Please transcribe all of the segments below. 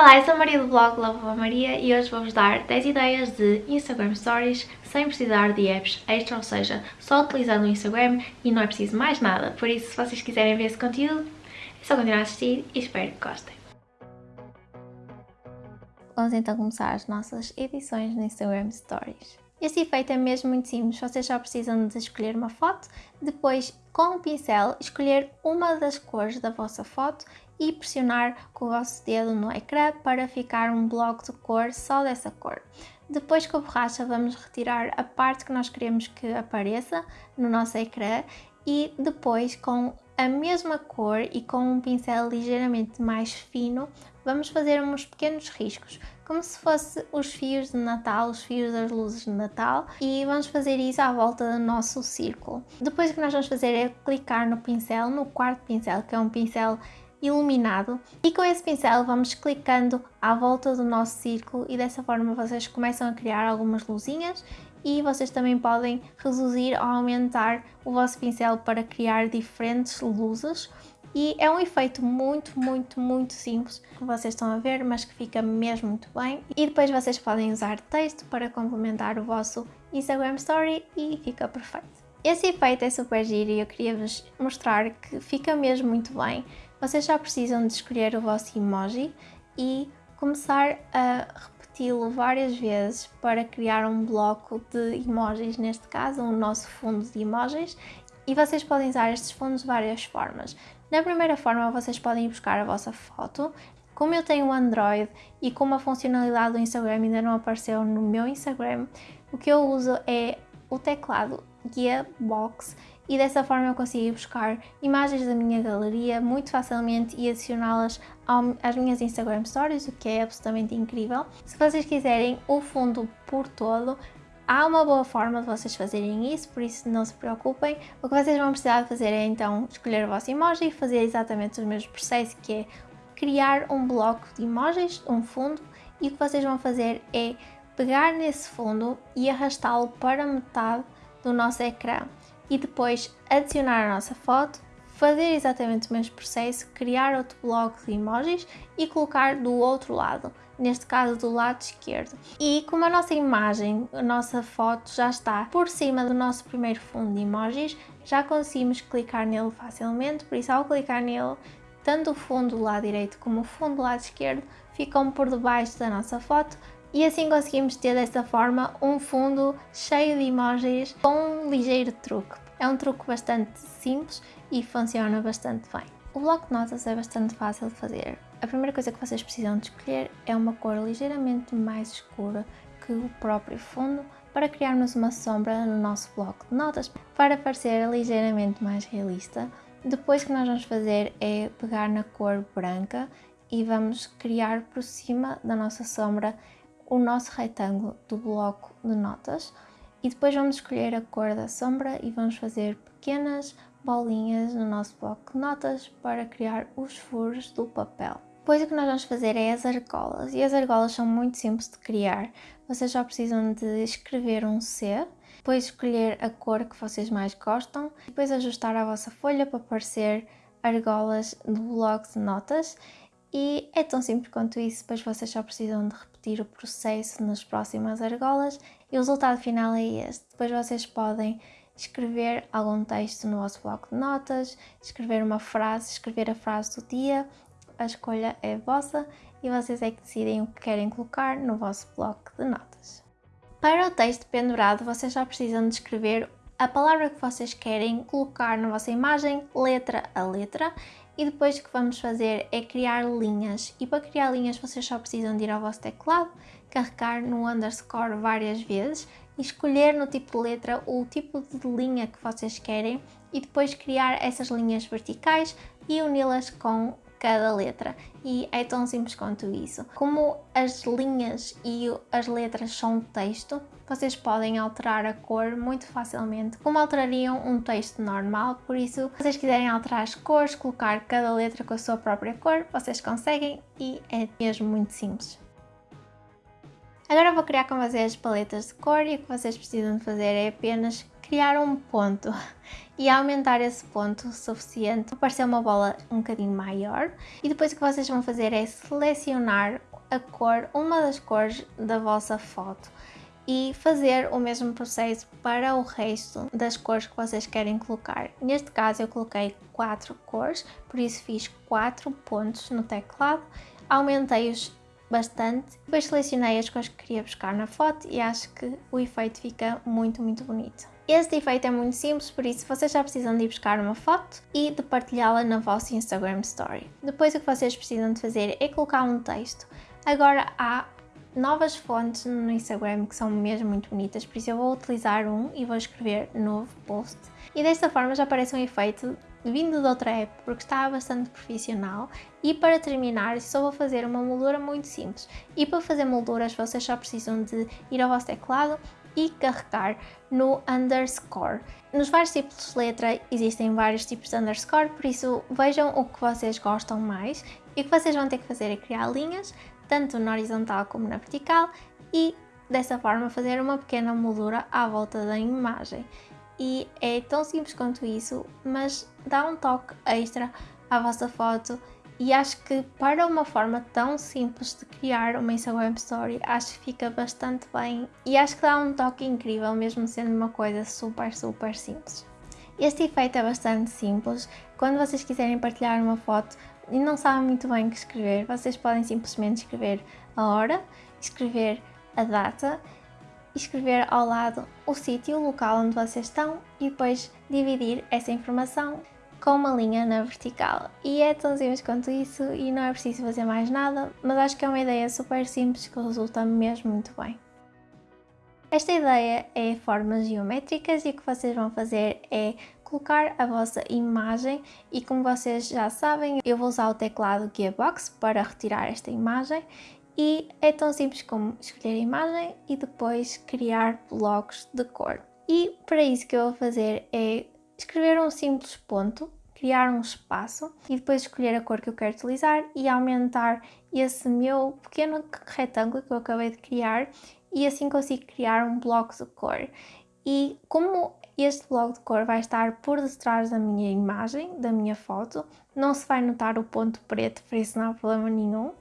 Olá, eu sou a Maria do blog Love Maria e hoje vou-vos dar 10 ideias de Instagram Stories sem precisar de apps extra, ou seja, só utilizando o Instagram e não é preciso mais nada. Por isso, se vocês quiserem ver esse conteúdo, é só continuar a assistir e espero que gostem. Vamos então começar as nossas edições no Instagram Stories. Este efeito é mesmo muito simples, vocês só precisam de escolher uma foto, depois com o pincel escolher uma das cores da vossa foto e pressionar com o vosso dedo no ecrã para ficar um bloco de cor só dessa cor. Depois com a borracha vamos retirar a parte que nós queremos que apareça no nosso ecrã e depois com a mesma cor e com um pincel ligeiramente mais fino vamos fazer uns pequenos riscos como se fosse os fios de Natal, os fios das luzes de Natal e vamos fazer isso à volta do nosso círculo. Depois o que nós vamos fazer é clicar no pincel, no quarto pincel, que é um pincel iluminado e com esse pincel vamos clicando à volta do nosso círculo e dessa forma vocês começam a criar algumas luzinhas e vocês também podem reduzir ou aumentar o vosso pincel para criar diferentes luzes e é um efeito muito, muito, muito simples que vocês estão a ver, mas que fica mesmo muito bem. E depois vocês podem usar texto para complementar o vosso Instagram Story e fica perfeito. Esse efeito é super giro e eu queria vos mostrar que fica mesmo muito bem. Vocês já precisam de escolher o vosso emoji e começar a repeti-lo várias vezes para criar um bloco de emojis, neste caso o nosso fundo de emojis e vocês podem usar estes fundos de várias formas. Na primeira forma vocês podem buscar a vossa foto, como eu tenho o Android e como a funcionalidade do Instagram ainda não apareceu no meu Instagram, o que eu uso é o teclado Gearbox e dessa forma eu consigo buscar imagens da minha galeria muito facilmente e adicioná-las às minhas Instagram Stories, o que é absolutamente incrível. Se vocês quiserem o fundo por todo, há uma boa forma de vocês fazerem isso, por isso não se preocupem. O que vocês vão precisar fazer é então escolher o vosso emoji e fazer exatamente os mesmos processos, que é criar um bloco de emojis, um fundo, e o que vocês vão fazer é pegar nesse fundo e arrastá-lo para metade do nosso ecrã e depois adicionar a nossa foto, fazer exatamente o mesmo processo, criar outro bloco de emojis e colocar do outro lado, neste caso do lado esquerdo. E como a nossa imagem, a nossa foto já está por cima do nosso primeiro fundo de emojis, já conseguimos clicar nele facilmente, por isso ao clicar nele, tanto o fundo do lado direito como o fundo do lado esquerdo ficam por debaixo da nossa foto, e assim conseguimos ter desta forma um fundo cheio de emojis com um ligeiro truque. É um truque bastante simples e funciona bastante bem. O bloco de notas é bastante fácil de fazer. A primeira coisa que vocês precisam de escolher é uma cor ligeiramente mais escura que o próprio fundo para criarmos uma sombra no nosso bloco de notas para parecer ligeiramente mais realista. Depois o que nós vamos fazer é pegar na cor branca e vamos criar por cima da nossa sombra o nosso retângulo do bloco de notas e depois vamos escolher a cor da sombra e vamos fazer pequenas bolinhas no nosso bloco de notas para criar os furos do papel. Depois o que nós vamos fazer é as argolas e as argolas são muito simples de criar. Vocês só precisam de escrever um C, depois escolher a cor que vocês mais gostam, depois ajustar a vossa folha para aparecer argolas do bloco de notas e é tão simples quanto isso, depois vocês só precisam de repetir o processo nas próximas argolas e o resultado final é este. Depois vocês podem escrever algum texto no vosso bloco de notas, escrever uma frase, escrever a frase do dia, a escolha é vossa e vocês é que decidem o que querem colocar no vosso bloco de notas. Para o texto pendurado, vocês só precisam de escrever a palavra que vocês querem colocar na vossa imagem, letra a letra, e depois o que vamos fazer é criar linhas. E para criar linhas vocês só precisam de ir ao vosso teclado, carregar no underscore várias vezes e escolher no tipo de letra o tipo de linha que vocês querem e depois criar essas linhas verticais e uni-las com cada letra e é tão simples quanto isso. Como as linhas e as letras são texto, vocês podem alterar a cor muito facilmente, como alterariam um texto normal, por isso, se vocês quiserem alterar as cores, colocar cada letra com a sua própria cor, vocês conseguem e é mesmo muito simples. Agora vou criar com vocês paletas de cor e o que vocês precisam de fazer é apenas criar um ponto e aumentar esse ponto o suficiente para parecer uma bola um bocadinho maior e depois o que vocês vão fazer é selecionar a cor, uma das cores da vossa foto e fazer o mesmo processo para o resto das cores que vocês querem colocar. Neste caso eu coloquei quatro cores, por isso fiz quatro pontos no teclado, aumentei-os bastante, depois selecionei as cores que queria buscar na foto e acho que o efeito fica muito muito bonito. Este efeito é muito simples, por isso vocês já precisam de ir buscar uma foto e de partilhá-la na vossa Instagram Story. Depois o que vocês precisam de fazer é colocar um texto. Agora há novas fontes no Instagram que são mesmo muito bonitas, por isso eu vou utilizar um e vou escrever novo post. E desta forma já aparece um efeito vindo de outra app porque está bastante profissional e para terminar só vou fazer uma moldura muito simples e para fazer molduras vocês só precisam de ir ao vosso teclado e carregar no underscore. Nos vários tipos de letra existem vários tipos de underscore, por isso vejam o que vocês gostam mais e o que vocês vão ter que fazer é criar linhas, tanto na horizontal como na vertical e dessa forma fazer uma pequena moldura à volta da imagem. E é tão simples quanto isso, mas dá um toque extra à vossa foto e acho que para uma forma tão simples de criar uma Instagram Story, acho que fica bastante bem e acho que dá um toque incrível, mesmo sendo uma coisa super, super simples. Este efeito é bastante simples. Quando vocês quiserem partilhar uma foto e não sabem muito bem o que escrever, vocês podem simplesmente escrever a hora, escrever a data, escrever ao lado o sítio, o local onde vocês estão e depois dividir essa informação com uma linha na vertical. E é tão simples quanto isso e não é preciso fazer mais nada, mas acho que é uma ideia super simples que resulta mesmo muito bem. Esta ideia é formas geométricas e o que vocês vão fazer é colocar a vossa imagem e como vocês já sabem eu vou usar o teclado Gearbox para retirar esta imagem e é tão simples como escolher a imagem e depois criar blocos de cor. E para isso que eu vou fazer é escrever um simples ponto, criar um espaço e depois escolher a cor que eu quero utilizar e aumentar esse meu pequeno retângulo que eu acabei de criar e assim consigo criar um bloco de cor. E como este bloco de cor vai estar por detrás da minha imagem, da minha foto, não se vai notar o ponto preto, por isso não há problema nenhum.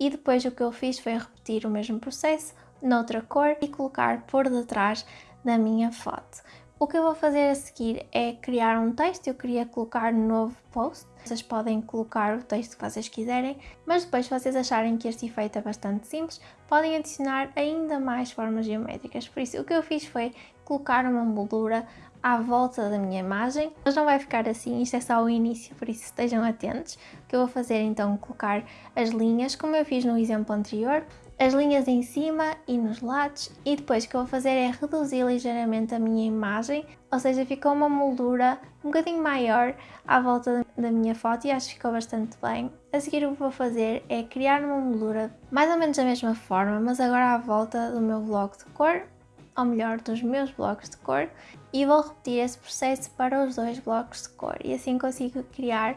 E depois o que eu fiz foi repetir o mesmo processo noutra cor e colocar por detrás da minha foto. O que eu vou fazer a seguir é criar um texto, eu queria colocar um novo post, vocês podem colocar o texto que vocês quiserem, mas depois se vocês acharem que este efeito é bastante simples, podem adicionar ainda mais formas geométricas, por isso o que eu fiz foi colocar uma moldura à volta da minha imagem, mas não vai ficar assim, isto é só o início, por isso estejam atentos. O que eu vou fazer então é colocar as linhas, como eu fiz no exemplo anterior, as linhas em cima e nos lados e depois o que eu vou fazer é reduzir ligeiramente a minha imagem, ou seja, ficou uma moldura um bocadinho maior à volta da minha foto e acho que ficou bastante bem. A seguir o que vou fazer é criar uma moldura mais ou menos da mesma forma, mas agora à volta do meu bloco de cor, ou melhor, dos meus blocos de cor, e vou repetir esse processo para os dois blocos de cor e assim consigo criar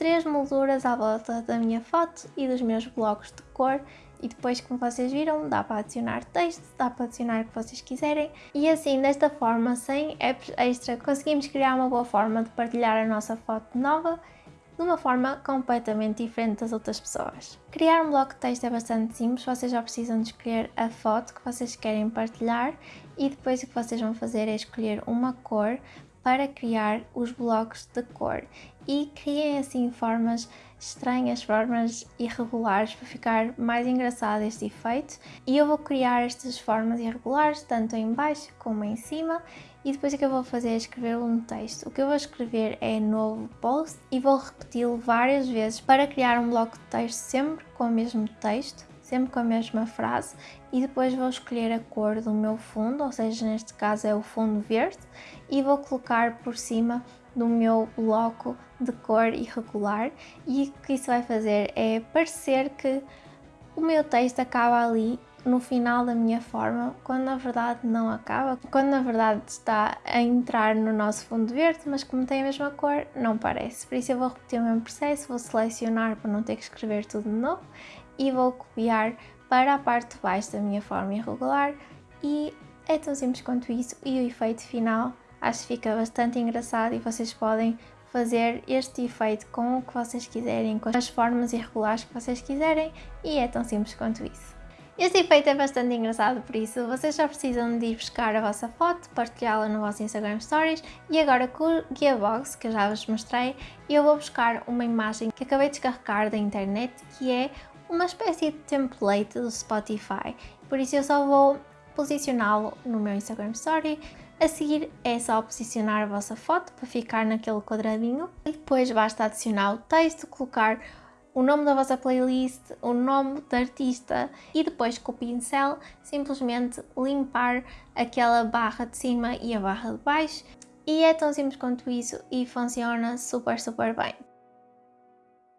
três molduras à volta da minha foto e dos meus blocos de cor. E depois como vocês viram dá para adicionar texto, dá para adicionar o que vocês quiserem. E assim desta forma sem apps extra conseguimos criar uma boa forma de partilhar a nossa foto nova de uma forma completamente diferente das outras pessoas. Criar um bloco de texto é bastante simples, vocês já precisam de escolher a foto que vocês querem partilhar e depois o que vocês vão fazer é escolher uma cor para criar os blocos de cor e criem assim formas estranhas, formas irregulares para ficar mais engraçado este efeito e eu vou criar estas formas irregulares tanto em baixo como em cima e depois o que eu vou fazer é escrever um texto. O que eu vou escrever é novo post e vou repeti-lo várias vezes para criar um bloco de texto sempre com o mesmo texto, sempre com a mesma frase e depois vou escolher a cor do meu fundo, ou seja, neste caso é o fundo verde e vou colocar por cima do meu bloco de cor irregular. E o que isso vai fazer? É parecer que o meu texto acaba ali no final da minha forma, quando na verdade não acaba, quando na verdade está a entrar no nosso fundo verde, mas como tem a mesma cor, não parece. Por isso eu vou repetir o mesmo processo, vou selecionar para não ter que escrever tudo de novo e vou copiar para a parte de baixo da minha forma irregular. E é tão simples quanto isso. E o efeito final acho que fica bastante engraçado e vocês podem fazer este efeito com o que vocês quiserem, com as formas irregulares que vocês quiserem e é tão simples quanto isso. Este efeito é bastante engraçado, por isso vocês só precisam de ir buscar a vossa foto, partilhá-la no vosso Instagram Stories e agora com o Gearbox, que eu já vos mostrei, eu vou buscar uma imagem que acabei de descarregar da internet, que é uma espécie de template do Spotify, por isso eu só vou posicioná-lo no meu Instagram Story, a seguir é só posicionar a vossa foto para ficar naquele quadradinho e depois basta adicionar o texto, colocar o nome da vossa playlist, o nome do artista e depois com o pincel simplesmente limpar aquela barra de cima e a barra de baixo e é tão simples quanto isso e funciona super super bem.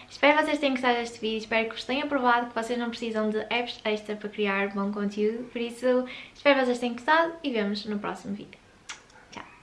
Espero que vocês tenham gostado deste vídeo, espero que vos tenha provado que vocês não precisam de apps extra para criar bom conteúdo, por isso espero que vocês tenham gostado e vemos no próximo vídeo.